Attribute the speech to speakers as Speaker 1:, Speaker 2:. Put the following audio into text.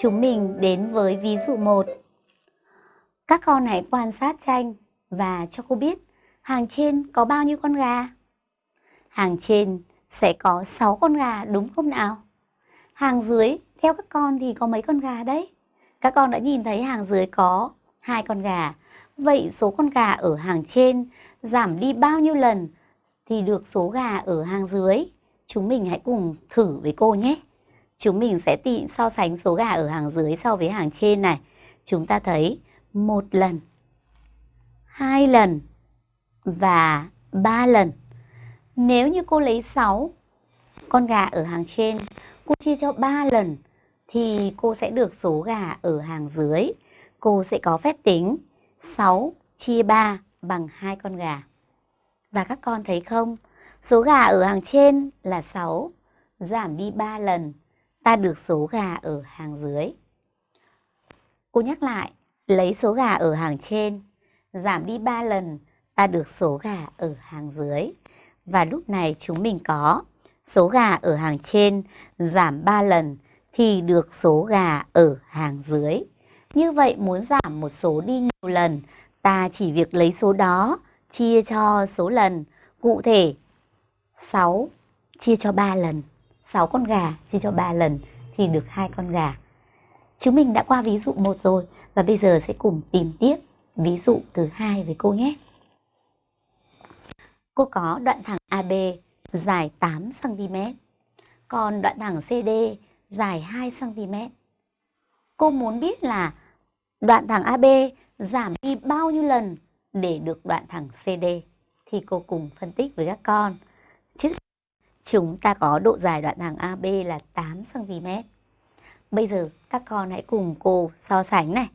Speaker 1: Chúng mình đến với ví dụ 1. Các con hãy quan sát tranh và cho cô biết hàng trên có bao nhiêu con gà? Hàng trên sẽ có 6 con gà, đúng không nào? Hàng dưới, theo các con thì có mấy con gà đấy? Các con đã nhìn thấy hàng dưới có hai con gà. Vậy số con gà ở hàng trên giảm đi bao nhiêu lần thì được số gà ở hàng dưới? Chúng mình hãy cùng thử với cô nhé. Chúng mình sẽ tị so sánh số gà ở hàng dưới so với hàng trên này. Chúng ta thấy một lần, hai lần và ba lần. Nếu như cô lấy 6 con gà ở hàng trên, cô chia cho 3 lần thì cô sẽ được số gà ở hàng dưới. Cô sẽ có phép tính 6 chia 3 bằng hai con gà. Và các con thấy không? Số gà ở hàng trên là 6, giảm đi 3 lần, ta được số gà ở hàng dưới. Cô nhắc lại, lấy số gà ở hàng trên, giảm đi 3 lần, ta được số gà ở hàng dưới. Và lúc này chúng mình có số gà ở hàng trên giảm 3 lần thì được số gà ở hàng dưới. Như vậy muốn giảm một số đi nhiều lần, ta chỉ việc lấy số đó chia cho số lần. Cụ thể 6 chia cho 3 lần, 6 con gà chia cho 3 lần thì được hai con gà. Chúng mình đã qua ví dụ một rồi và bây giờ sẽ cùng tìm tiếp ví dụ thứ hai với cô nhé. Cô có đoạn thẳng AB dài 8 cm, còn đoạn thẳng CD dài 2 cm. Cô muốn biết là đoạn thẳng AB giảm đi bao nhiêu lần để được đoạn thẳng CD thì cô cùng phân tích với các con. Trước chúng ta có độ dài đoạn thẳng AB là 8 cm. Bây giờ các con hãy cùng cô so sánh này.